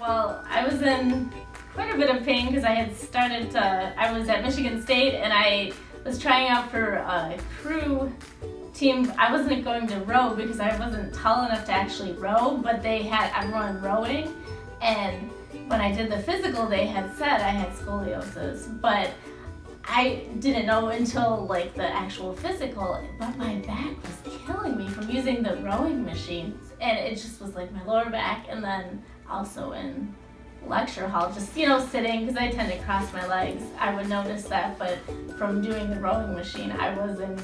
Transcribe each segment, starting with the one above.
Well, I was in quite a bit of pain because I had started to, I was at Michigan State and I was trying out for a crew team. I wasn't going to row because I wasn't tall enough to actually row, but they had everyone rowing. And when I did the physical, they had said I had scoliosis, but I didn't know until like the actual physical, but my back was killing me from using the rowing machine. And it just was like my lower back and then also in lecture hall, just, you know, sitting, because I tend to cross my legs, I would notice that, but from doing the rowing machine, I was in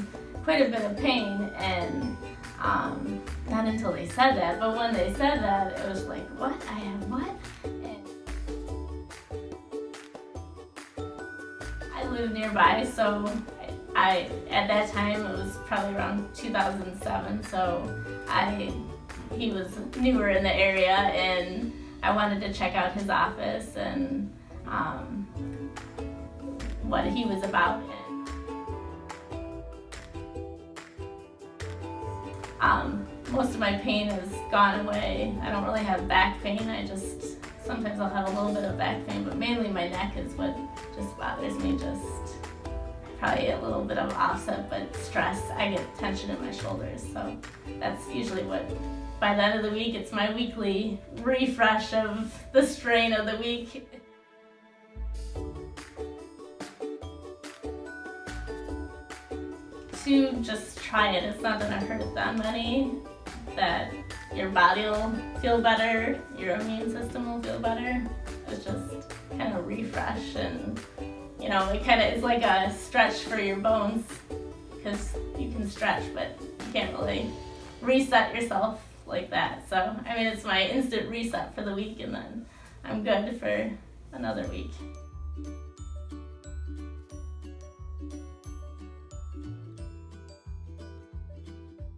quite a bit of pain, and um, not until they said that, but when they said that, it was like, what? I have what? I live nearby, so I, at that time, it was probably around 2007, so I, he was newer in the area, and I wanted to check out his office and um, what he was about. Um, most of my pain has gone away. I don't really have back pain. I just, sometimes I'll have a little bit of back pain, but mainly my neck is what just bothers me. Just probably a little bit of offset, but stress. I get tension in my shoulders, so that's usually what by the end of the week, it's my weekly refresh of the strain of the week. to just try it. It's not gonna hurt that many. That your body will feel better, your immune system will feel better. It's just kind of refresh and you know, it kind of is like a stretch for your bones because you can stretch, but you can't really reset yourself like that. So, I mean, it's my instant reset for the week and then I'm good for another week.